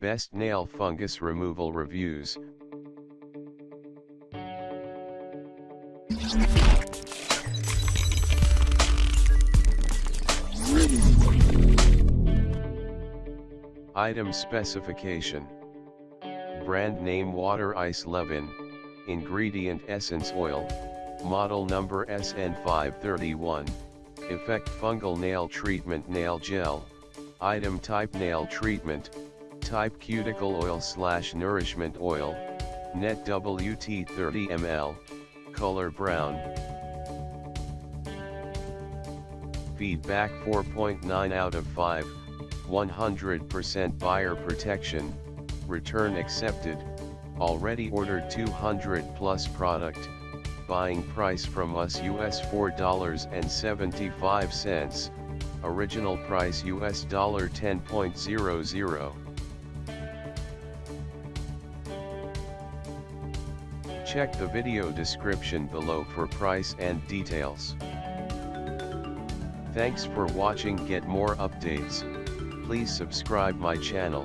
Best Nail Fungus Removal Reviews. Item Specification. Brand name Water Ice Leave-In, Ingredient Essence Oil, Model number SN531, Effect Fungal Nail Treatment Nail Gel, Item Type Nail Treatment, Type Cuticle Oil Slash Nourishment Oil, Net WT 30 ml, Color Brown. Feedback 4.9 out of 5, 100% buyer protection, return accepted, already ordered 200 plus product, buying price from us US $4.75, original price US $10.00. Check the video description below for price and details. Thanks for watching get more updates, please subscribe my channel.